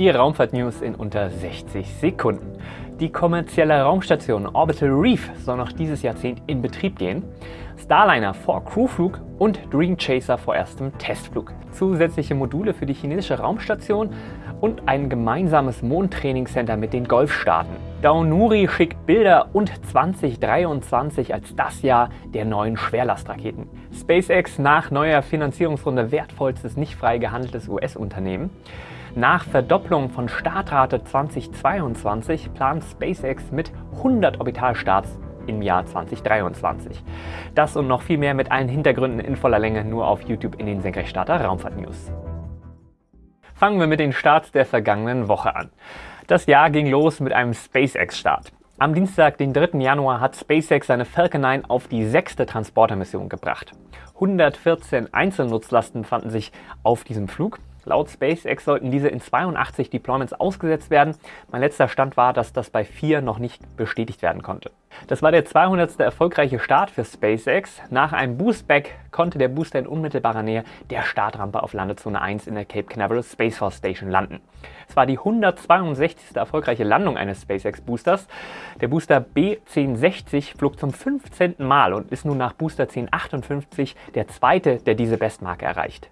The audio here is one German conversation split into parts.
Die Raumfahrt-News in unter 60 Sekunden. Die kommerzielle Raumstation Orbital Reef soll noch dieses Jahrzehnt in Betrieb gehen. Starliner vor Crewflug und Dream Chaser vor erstem Testflug. Zusätzliche Module für die chinesische Raumstation und ein gemeinsames Mondtrainingscenter mit den Golfstaaten. Daunuri schickt Bilder und 2023 als das Jahr der neuen Schwerlastraketen. SpaceX nach neuer Finanzierungsrunde wertvollstes nicht frei gehandeltes US-Unternehmen. Nach Verdopplung von Startrate 2022 plant SpaceX mit 100 Orbitalstarts im Jahr 2023. Das und noch viel mehr mit allen Hintergründen in voller Länge nur auf YouTube in den Senkrechtstarter Raumfahrt News. Fangen wir mit den Starts der vergangenen Woche an. Das Jahr ging los mit einem SpaceX-Start. Am Dienstag, den 3. Januar, hat SpaceX seine Falcon 9 auf die sechste Transportermission gebracht. 114 Einzelnutzlasten fanden sich auf diesem Flug. Laut SpaceX sollten diese in 82 Deployments ausgesetzt werden. Mein letzter Stand war, dass das bei vier noch nicht bestätigt werden konnte. Das war der 200. erfolgreiche Start für SpaceX. Nach einem Boostback konnte der Booster in unmittelbarer Nähe der Startrampe auf Landezone 1 in der Cape Canaveral Space Force Station landen. Es war die 162. erfolgreiche Landung eines SpaceX-Boosters. Der Booster B1060 flog zum 15. Mal und ist nun nach Booster 1058 der zweite, der diese Bestmarke erreicht.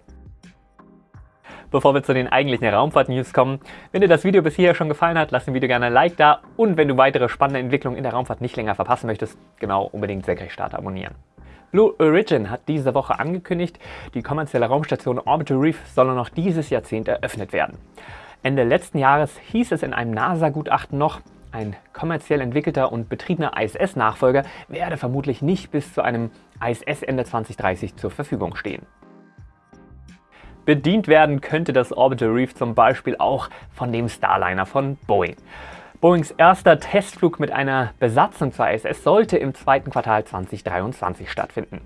Bevor wir zu den eigentlichen Raumfahrt-News kommen, wenn dir das Video bis hierher schon gefallen hat, lass dem Video gerne ein Like da und wenn du weitere spannende Entwicklungen in der Raumfahrt nicht länger verpassen möchtest, genau unbedingt Senkrechtstarter abonnieren. Blue Origin hat diese Woche angekündigt, die kommerzielle Raumstation Orbital Reef soll noch dieses Jahrzehnt eröffnet werden. Ende letzten Jahres hieß es in einem NASA-Gutachten noch, ein kommerziell entwickelter und betriebener ISS-Nachfolger werde vermutlich nicht bis zu einem ISS Ende 2030 zur Verfügung stehen. Bedient werden könnte das Orbital Reef zum Beispiel auch von dem Starliner von Boeing. Boeings erster Testflug mit einer Besatzung zur ISS sollte im zweiten Quartal 2023 stattfinden.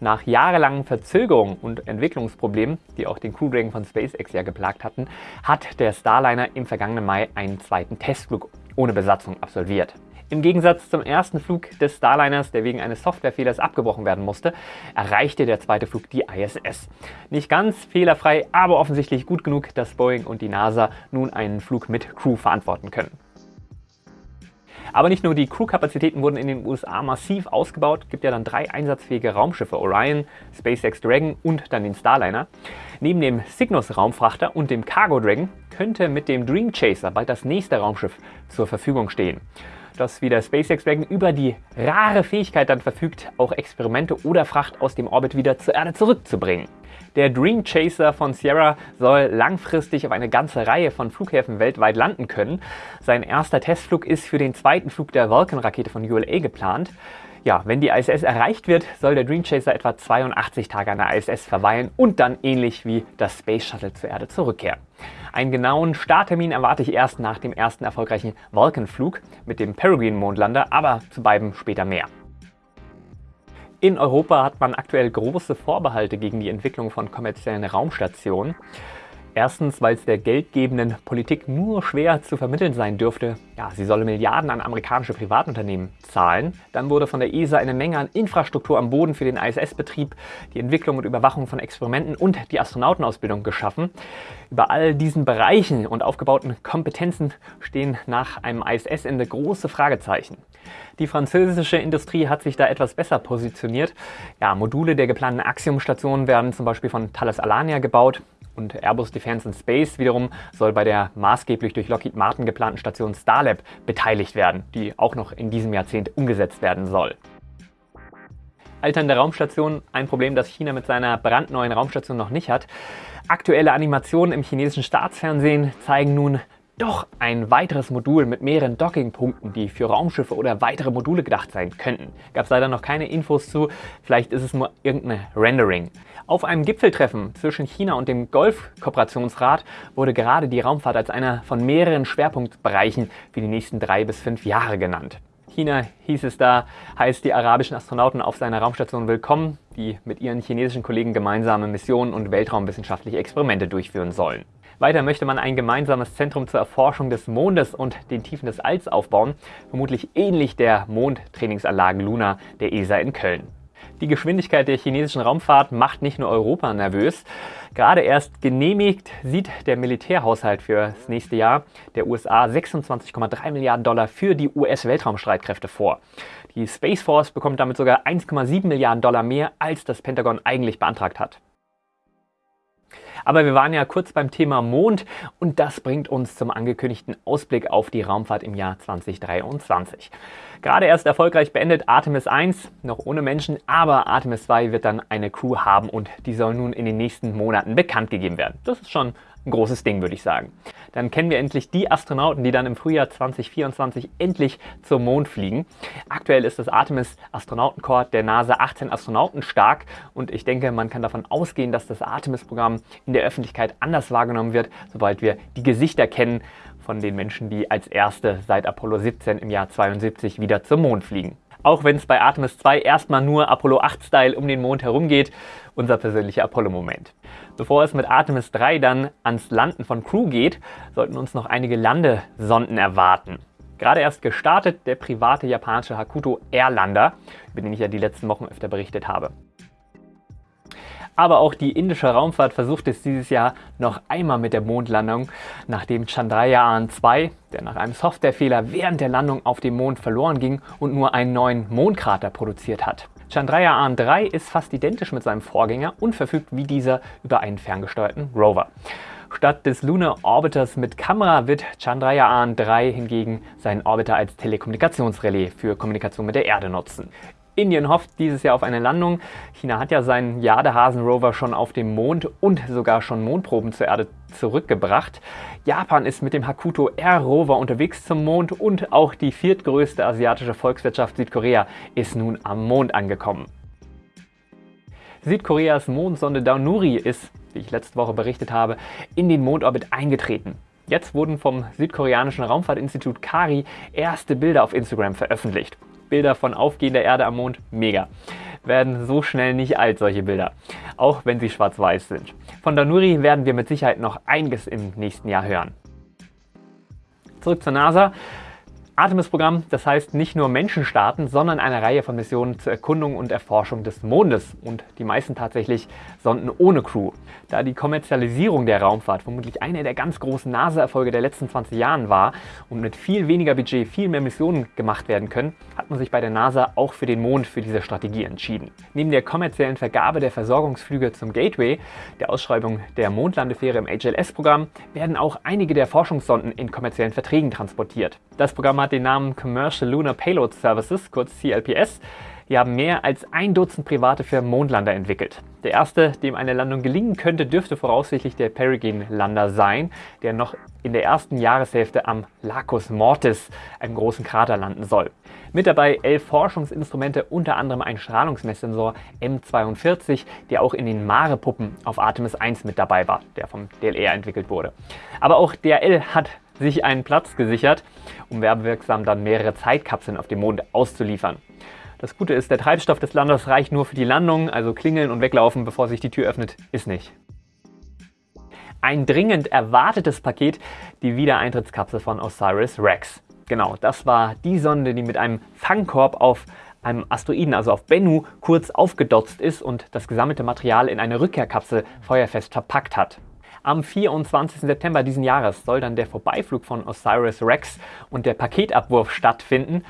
Nach jahrelangen Verzögerungen und Entwicklungsproblemen, die auch den Crew Dragon von SpaceX ja geplagt hatten, hat der Starliner im vergangenen Mai einen zweiten Testflug ohne Besatzung absolviert. Im Gegensatz zum ersten Flug des Starliners, der wegen eines Softwarefehlers abgebrochen werden musste, erreichte der zweite Flug die ISS. Nicht ganz fehlerfrei, aber offensichtlich gut genug, dass Boeing und die NASA nun einen Flug mit Crew verantworten können. Aber nicht nur die Crewkapazitäten wurden in den USA massiv ausgebaut, gibt ja dann drei einsatzfähige Raumschiffe Orion, SpaceX Dragon und dann den Starliner. Neben dem Cygnus Raumfrachter und dem Cargo Dragon könnte mit dem Dream Chaser bald das nächste Raumschiff zur Verfügung stehen das wie der SpaceX Dragon über die rare Fähigkeit dann verfügt, auch Experimente oder Fracht aus dem Orbit wieder zur Erde zurückzubringen. Der Dream Chaser von Sierra soll langfristig auf eine ganze Reihe von Flughäfen weltweit landen können. Sein erster Testflug ist für den zweiten Flug der Vulcan-Rakete von ULA geplant. Ja, wenn die ISS erreicht wird, soll der Dream Chaser etwa 82 Tage an der ISS verweilen und dann ähnlich wie das Space Shuttle zur Erde zurückkehren. Einen genauen Starttermin erwarte ich erst nach dem ersten erfolgreichen Vulcan-Flug mit dem Peregrine-Mondlander, aber zu beiden später mehr. In Europa hat man aktuell große Vorbehalte gegen die Entwicklung von kommerziellen Raumstationen. Erstens, weil es der geldgebenden Politik nur schwer zu vermitteln sein dürfte, ja, sie solle Milliarden an amerikanische Privatunternehmen zahlen. Dann wurde von der ESA eine Menge an Infrastruktur am Boden für den ISS-Betrieb, die Entwicklung und Überwachung von Experimenten und die Astronautenausbildung geschaffen. Über all diesen Bereichen und aufgebauten Kompetenzen stehen nach einem ISS-Ende große Fragezeichen. Die französische Industrie hat sich da etwas besser positioniert. Ja, Module der geplanten Axiom-Station werden zum Beispiel von Thales Alania gebaut. Und Airbus Defence and Space wiederum soll bei der maßgeblich durch Lockheed Martin geplanten Station Starlab beteiligt werden, die auch noch in diesem Jahrzehnt umgesetzt werden soll. Alternde Raumstation, ein Problem, das China mit seiner brandneuen Raumstation noch nicht hat. Aktuelle Animationen im chinesischen Staatsfernsehen zeigen nun doch ein weiteres Modul mit mehreren Dockingpunkten, die für Raumschiffe oder weitere Module gedacht sein könnten. Gab es leider noch keine Infos zu, vielleicht ist es nur irgendeine Rendering. Auf einem Gipfeltreffen zwischen China und dem Golf-Kooperationsrat wurde gerade die Raumfahrt als einer von mehreren Schwerpunktbereichen für die nächsten drei bis fünf Jahre genannt. China hieß es da, heißt die arabischen Astronauten auf seiner Raumstation willkommen, die mit ihren chinesischen Kollegen gemeinsame Missionen und weltraumwissenschaftliche Experimente durchführen sollen. Weiter möchte man ein gemeinsames Zentrum zur Erforschung des Mondes und den Tiefen des Alls aufbauen, vermutlich ähnlich der Mondtrainingsanlage Luna der ESA in Köln. Die Geschwindigkeit der chinesischen Raumfahrt macht nicht nur Europa nervös. Gerade erst genehmigt sieht der Militärhaushalt für das nächste Jahr der USA 26,3 Milliarden Dollar für die US-Weltraumstreitkräfte vor. Die Space Force bekommt damit sogar 1,7 Milliarden Dollar mehr, als das Pentagon eigentlich beantragt hat. Aber wir waren ja kurz beim Thema Mond und das bringt uns zum angekündigten Ausblick auf die Raumfahrt im Jahr 2023. Gerade erst erfolgreich beendet Artemis 1, noch ohne Menschen, aber Artemis 2 wird dann eine Crew haben und die soll nun in den nächsten Monaten bekannt gegeben werden. Das ist schon ein großes Ding, würde ich sagen. Dann kennen wir endlich die Astronauten, die dann im Frühjahr 2024 endlich zum Mond fliegen. Aktuell ist das Artemis Astronautenkorps der NASA 18 Astronauten stark und ich denke, man kann davon ausgehen, dass das Artemis-Programm in der Öffentlichkeit anders wahrgenommen wird, sobald wir die Gesichter kennen von den Menschen, die als erste seit Apollo 17 im Jahr 72 wieder zum Mond fliegen. Auch wenn es bei Artemis 2 erstmal nur Apollo 8-Style um den Mond herumgeht, unser persönlicher Apollo-Moment. Bevor es mit Artemis 3 dann ans Landen von Crew geht, sollten uns noch einige Landesonden erwarten. Gerade erst gestartet der private japanische Hakuto Airlander, über den ich ja die letzten Wochen öfter berichtet habe. Aber auch die indische Raumfahrt versucht es dieses Jahr noch einmal mit der Mondlandung, nachdem Chandrayaan 2, der nach einem Softwarefehler während der Landung auf dem Mond verloren ging und nur einen neuen Mondkrater produziert hat. Chandrayaan 3 ist fast identisch mit seinem Vorgänger und verfügt wie dieser über einen ferngesteuerten Rover. Statt des Lunar Orbiters mit Kamera wird Chandrayaan 3 hingegen seinen Orbiter als Telekommunikationsrelais für Kommunikation mit der Erde nutzen. Indien hofft dieses Jahr auf eine Landung. China hat ja seinen Jadehasen-Rover schon auf dem Mond und sogar schon Mondproben zur Erde zurückgebracht. Japan ist mit dem Hakuto R-Rover unterwegs zum Mond und auch die viertgrößte asiatische Volkswirtschaft Südkorea ist nun am Mond angekommen. Südkoreas Mondsonde Daunuri ist, wie ich letzte Woche berichtet habe, in den Mondorbit eingetreten. Jetzt wurden vom südkoreanischen Raumfahrtinstitut KARI erste Bilder auf Instagram veröffentlicht. Bilder von aufgehender Erde am Mond, mega. Werden so schnell nicht alt, solche Bilder. Auch wenn sie schwarz-weiß sind. Von Danuri werden wir mit Sicherheit noch einiges im nächsten Jahr hören. Zurück zur NASA. Artemis-Programm, das heißt nicht nur Menschen starten, sondern eine Reihe von Missionen zur Erkundung und Erforschung des Mondes und die meisten tatsächlich Sonden ohne Crew. Da die Kommerzialisierung der Raumfahrt vermutlich einer der ganz großen NASA-Erfolge der letzten 20 Jahren war und mit viel weniger Budget viel mehr Missionen gemacht werden können, hat man sich bei der NASA auch für den Mond für diese Strategie entschieden. Neben der kommerziellen Vergabe der Versorgungsflüge zum Gateway, der Ausschreibung der Mondlandefähre im HLS-Programm, werden auch einige der Forschungssonden in kommerziellen Verträgen transportiert. Das Programm den Namen Commercial Lunar Payload Services, kurz CLPS. Die haben mehr als ein Dutzend private für Mondlander entwickelt. Der erste, dem eine Landung gelingen könnte, dürfte voraussichtlich der Peregrine-Lander sein, der noch in der ersten Jahreshälfte am Lacus Mortis, einem großen Krater, landen soll. Mit dabei elf Forschungsinstrumente, unter anderem ein Strahlungsmesssensor M42, der auch in den Mare-Puppen auf Artemis 1 mit dabei war, der vom DLR entwickelt wurde. Aber auch DRL hat sich einen Platz gesichert, um werbewirksam dann mehrere Zeitkapseln auf dem Mond auszuliefern. Das Gute ist, der Treibstoff des Landers reicht nur für die Landung, also klingeln und weglaufen, bevor sich die Tür öffnet, ist nicht. Ein dringend erwartetes Paket, die Wiedereintrittskapsel von Osiris Rex. Genau, das war die Sonde, die mit einem Fangkorb auf einem Asteroiden, also auf Bennu, kurz aufgedotzt ist und das gesammelte Material in eine Rückkehrkapsel feuerfest verpackt hat. Am 24. September diesen Jahres soll dann der Vorbeiflug von Osiris Rex und der Paketabwurf stattfinden.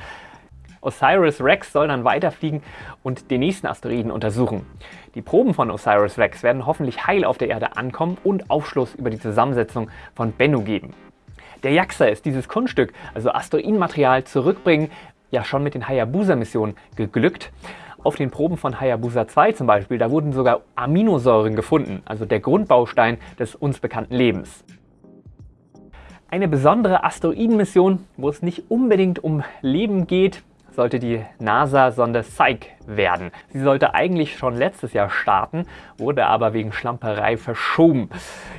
Osiris Rex soll dann weiterfliegen und den nächsten Asteroiden untersuchen. Die Proben von Osiris Rex werden hoffentlich heil auf der Erde ankommen und Aufschluss über die Zusammensetzung von Bennu geben. Der JAXA ist dieses Kunststück, also Asteroidenmaterial, zurückbringen, ja schon mit den Hayabusa-Missionen geglückt. Auf den Proben von Hayabusa 2 zum Beispiel, da wurden sogar Aminosäuren gefunden, also der Grundbaustein des uns bekannten Lebens. Eine besondere Asteroidenmission, wo es nicht unbedingt um Leben geht, sollte die NASA-Sonde Psyche werden. Sie sollte eigentlich schon letztes Jahr starten, wurde aber wegen Schlamperei verschoben.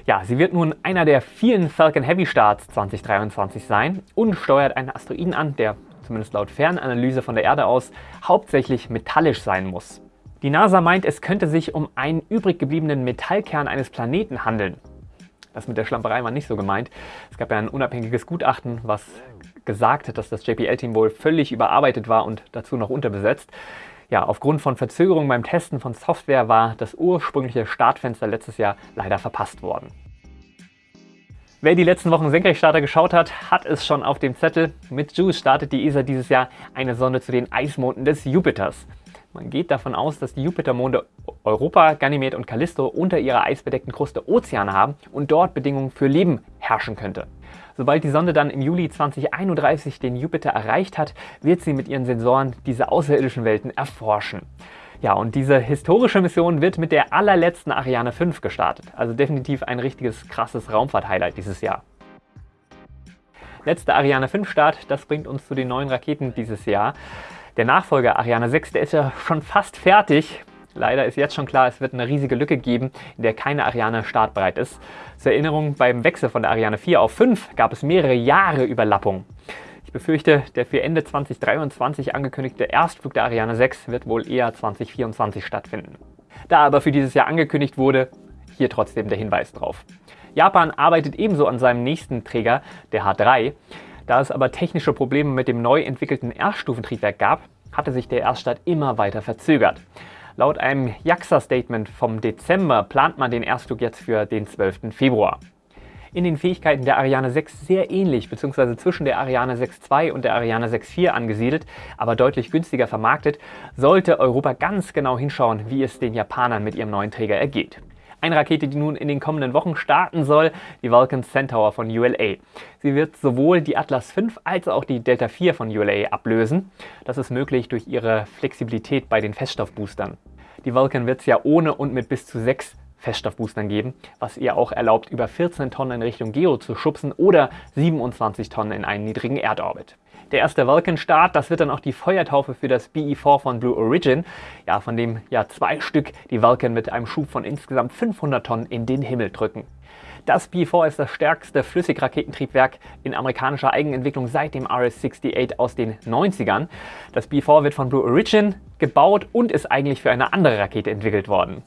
Ja, sie wird nun einer der vielen Falcon Heavy Starts 2023 sein und steuert einen Asteroiden an, der zumindest laut Fernanalyse von der Erde aus, hauptsächlich metallisch sein muss. Die NASA meint, es könnte sich um einen übrig gebliebenen Metallkern eines Planeten handeln. Das mit der Schlamperei war nicht so gemeint. Es gab ja ein unabhängiges Gutachten, was gesagt hat, dass das JPL-Team wohl völlig überarbeitet war und dazu noch unterbesetzt. Ja, aufgrund von Verzögerungen beim Testen von Software war das ursprüngliche Startfenster letztes Jahr leider verpasst worden. Wer die letzten Wochen Senkrechtstarter geschaut hat, hat es schon auf dem Zettel. Mit JUICE startet die ESA dieses Jahr eine Sonde zu den Eismonden des Jupiters. Man geht davon aus, dass die Jupitermonde Europa, Ganymed und Callisto unter ihrer eisbedeckten Kruste Ozeane haben und dort Bedingungen für Leben herrschen könnte. Sobald die Sonde dann im Juli 2031 den Jupiter erreicht hat, wird sie mit ihren Sensoren diese außerirdischen Welten erforschen. Ja, und diese historische Mission wird mit der allerletzten Ariane 5 gestartet. Also definitiv ein richtiges krasses Raumfahrt-Highlight dieses Jahr. Letzter Ariane 5 Start, das bringt uns zu den neuen Raketen dieses Jahr. Der Nachfolger Ariane 6, der ist ja schon fast fertig. Leider ist jetzt schon klar, es wird eine riesige Lücke geben, in der keine Ariane startbereit ist. Zur Erinnerung, beim Wechsel von der Ariane 4 auf 5 gab es mehrere Jahre Überlappung befürchte, der für Ende 2023 angekündigte Erstflug der Ariane 6 wird wohl eher 2024 stattfinden. Da aber für dieses Jahr angekündigt wurde, hier trotzdem der Hinweis drauf. Japan arbeitet ebenso an seinem nächsten Träger, der H3. Da es aber technische Probleme mit dem neu entwickelten Erststufentriebwerk gab, hatte sich der Erststart immer weiter verzögert. Laut einem JAXA-Statement vom Dezember plant man den Erstflug jetzt für den 12. Februar in den Fähigkeiten der Ariane 6 sehr ähnlich bzw. zwischen der Ariane 6.2 und der Ariane 6.4 angesiedelt, aber deutlich günstiger vermarktet, sollte Europa ganz genau hinschauen, wie es den Japanern mit ihrem neuen Träger ergeht. Eine Rakete, die nun in den kommenden Wochen starten soll, die Vulcan Centaur von ULA. Sie wird sowohl die Atlas V als auch die Delta IV von ULA ablösen. Das ist möglich durch ihre Flexibilität bei den Feststoffboostern. Die Vulcan wird es ja ohne und mit bis zu sechs Feststoffboostern geben, was ihr auch erlaubt, über 14 Tonnen in Richtung Geo zu schubsen oder 27 Tonnen in einen niedrigen Erdorbit. Der erste Vulcan-Start, das wird dann auch die Feuertaufe für das BE-4 von Blue Origin, ja, von dem ja zwei Stück die Vulcan mit einem Schub von insgesamt 500 Tonnen in den Himmel drücken. Das B-4 ist das stärkste Flüssigraketentriebwerk in amerikanischer Eigenentwicklung seit dem RS-68 aus den 90ern. Das B-4 wird von Blue Origin gebaut und ist eigentlich für eine andere Rakete entwickelt worden.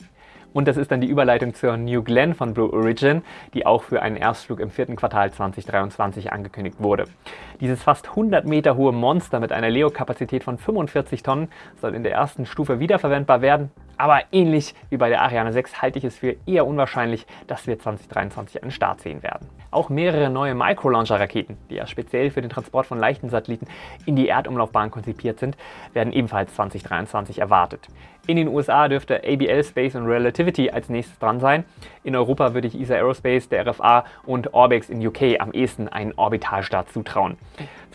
Und das ist dann die Überleitung zur New Glenn von Blue Origin, die auch für einen Erstflug im vierten Quartal 2023 angekündigt wurde. Dieses fast 100 Meter hohe Monster mit einer Leo-Kapazität von 45 Tonnen soll in der ersten Stufe wiederverwendbar werden, aber ähnlich wie bei der Ariane 6 halte ich es für eher unwahrscheinlich, dass wir 2023 einen Start sehen werden. Auch mehrere neue Micro-Launcher-Raketen, die ja speziell für den Transport von leichten Satelliten in die Erdumlaufbahn konzipiert sind, werden ebenfalls 2023 erwartet. In den USA dürfte ABL Space und Relativity als nächstes dran sein. In Europa würde ich ESA Aerospace, der RFA und Orbex in UK am ehesten einen Orbitalstart zutrauen.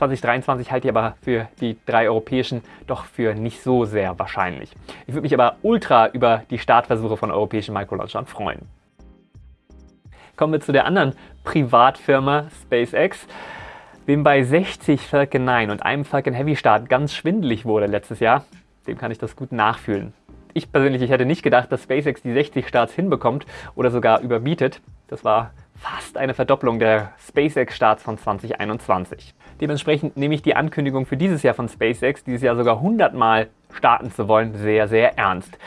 2023 halte ich aber für die drei europäischen doch für nicht so sehr wahrscheinlich. Ich würde mich aber ultra über die Startversuche von europäischen Microlaunchern freuen. Kommen wir zu der anderen Privatfirma SpaceX. Wem bei 60 Falcon 9 und einem Falcon Heavy Start ganz schwindelig wurde letztes Jahr, dem kann ich das gut nachfühlen. Ich persönlich, ich hätte nicht gedacht, dass SpaceX die 60 Starts hinbekommt oder sogar überbietet. Das war fast eine Verdopplung der SpaceX-Starts von 2021. Dementsprechend nehme ich die Ankündigung für dieses Jahr von SpaceX, dieses Jahr sogar 100 Mal starten zu wollen, sehr, sehr ernst.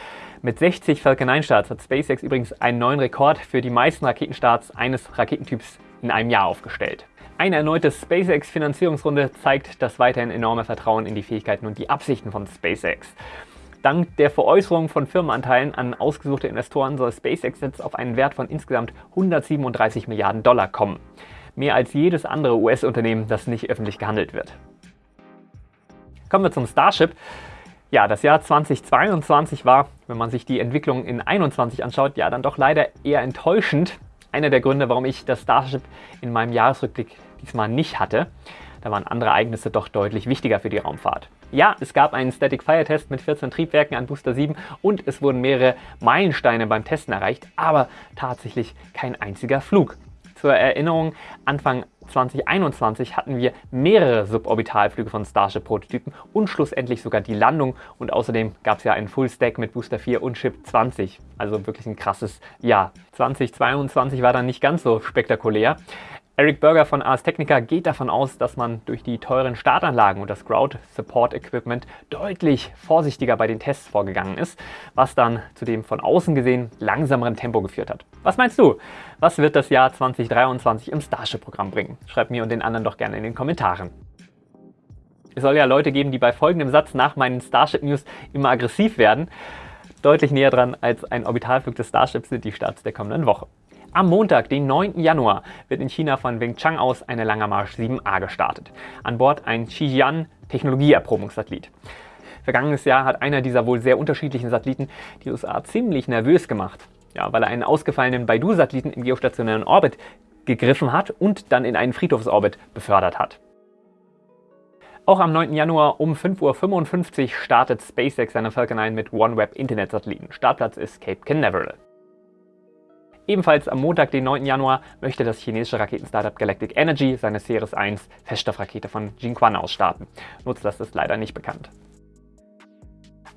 Mit 60 Falcon 9 Starts hat SpaceX übrigens einen neuen Rekord für die meisten Raketenstarts eines Raketentyps in einem Jahr aufgestellt. Eine erneute SpaceX-Finanzierungsrunde zeigt das weiterhin enorme Vertrauen in die Fähigkeiten und die Absichten von SpaceX. Dank der Veräußerung von Firmenanteilen an ausgesuchte Investoren soll SpaceX jetzt auf einen Wert von insgesamt 137 Milliarden Dollar kommen. Mehr als jedes andere US-Unternehmen, das nicht öffentlich gehandelt wird. Kommen wir zum Starship. Ja, das Jahr 2022 war, wenn man sich die Entwicklung in 2021 anschaut, ja dann doch leider eher enttäuschend. Einer der Gründe, warum ich das Starship in meinem Jahresrückblick diesmal nicht hatte. Da waren andere Ereignisse doch deutlich wichtiger für die Raumfahrt. Ja, es gab einen Static Fire Test mit 14 Triebwerken an Booster 7 und es wurden mehrere Meilensteine beim Testen erreicht, aber tatsächlich kein einziger Flug. Zur Erinnerung, Anfang 2021 hatten wir mehrere Suborbitalflüge von Starship-Prototypen und schlussendlich sogar die Landung und außerdem gab es ja einen Full Stack mit Booster 4 und Chip 20. Also wirklich ein krasses Jahr. 2022 war dann nicht ganz so spektakulär. Eric Berger von Ars Technica geht davon aus, dass man durch die teuren Startanlagen und das Ground Support Equipment deutlich vorsichtiger bei den Tests vorgegangen ist, was dann zu dem von außen gesehen langsameren Tempo geführt hat. Was meinst du? Was wird das Jahr 2023 im Starship-Programm bringen? Schreib mir und den anderen doch gerne in den Kommentaren. Es soll ja Leute geben, die bei folgendem Satz nach meinen Starship News immer aggressiv werden. Deutlich näher dran als ein Orbitalflug des Starships sind die Starts der kommenden Woche. Am Montag, den 9. Januar, wird in China von Wingchang aus eine Langer Marsch 7A gestartet. An Bord ein Xijian Technologieerprobungssatellit. Vergangenes Jahr hat einer dieser wohl sehr unterschiedlichen Satelliten die USA ziemlich nervös gemacht. Ja, weil er einen ausgefallenen Baidu-Satelliten im geostationären Orbit gegriffen hat und dann in einen Friedhofsorbit befördert hat. Auch am 9. Januar um 5.55 Uhr startet SpaceX seine Falcon 9 mit OneWeb Internet-Satelliten. Startplatz ist Cape Canaveral. Ebenfalls am Montag, den 9. Januar, möchte das chinesische Raketenstartup Galactic Energy seine Ceres 1 Feststoffrakete von Jinquan aus starten. Nutzlast ist leider nicht bekannt.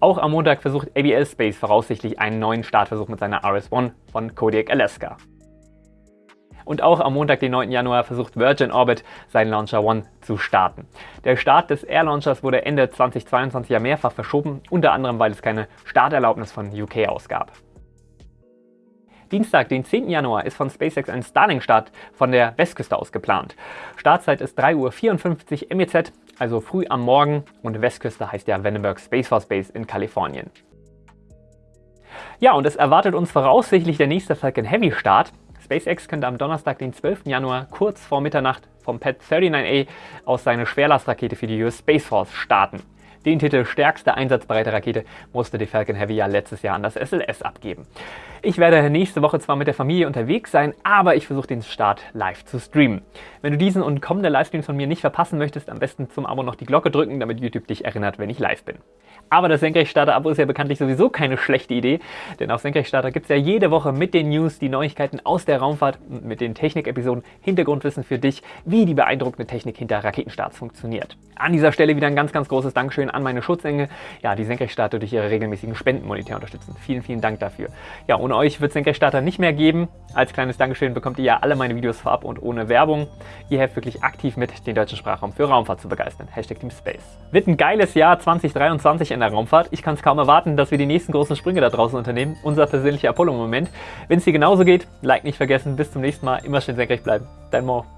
Auch am Montag versucht ABL Space voraussichtlich einen neuen Startversuch mit seiner RS-1 von Kodiak Alaska. Und auch am Montag, den 9. Januar, versucht Virgin Orbit seinen Launcher One zu starten. Der Start des Air Launchers wurde Ende 2022 ja mehrfach verschoben, unter anderem weil es keine Starterlaubnis von UK ausgab. Dienstag, den 10. Januar, ist von SpaceX ein Starlink-Start von der Westküste aus geplant. Startzeit ist 3.54 Uhr MEZ, also früh am Morgen und Westküste heißt ja Vandenberg Space Force Base in Kalifornien. Ja, und es erwartet uns voraussichtlich der nächste Falcon Heavy Start. SpaceX könnte am Donnerstag, den 12. Januar, kurz vor Mitternacht vom Pad 39A aus seine Schwerlastrakete für die US Space Force starten. Den Titel stärkste einsatzbereite Rakete musste die Falcon Heavy ja letztes Jahr an das SLS abgeben. Ich werde nächste Woche zwar mit der Familie unterwegs sein, aber ich versuche den Start live zu streamen. Wenn du diesen und kommende Livestreams von mir nicht verpassen möchtest, am besten zum Abo noch die Glocke drücken, damit YouTube dich erinnert, wenn ich live bin. Aber das Senkrechtstarter-Abo ist ja bekanntlich sowieso keine schlechte Idee, denn auf Senkrechtstarter gibt es ja jede Woche mit den News die Neuigkeiten aus der Raumfahrt und mit den Technik-Episoden Hintergrundwissen für dich, wie die beeindruckende Technik hinter Raketenstarts funktioniert. An dieser Stelle wieder ein ganz, ganz großes Dankeschön an meine Schutzengel, ja, die Senkrechtstarter durch ihre regelmäßigen Spenden monetär unterstützen. Vielen, vielen Dank dafür. Ja, ohne euch wird es Senkrechtstarter nicht mehr geben. Als kleines Dankeschön bekommt ihr ja alle meine Videos vorab und ohne Werbung. Ihr helft wirklich aktiv mit, den deutschen Sprachraum für Raumfahrt zu begeistern. Hashtag Team Space. Wird ein geiles Jahr 2023 in der Raumfahrt. Ich kann es kaum erwarten, dass wir die nächsten großen Sprünge da draußen unternehmen. Unser persönlicher Apollo-Moment. Wenn es dir genauso geht, Like nicht vergessen. Bis zum nächsten Mal. Immer schön senkrecht bleiben. Dein Mo.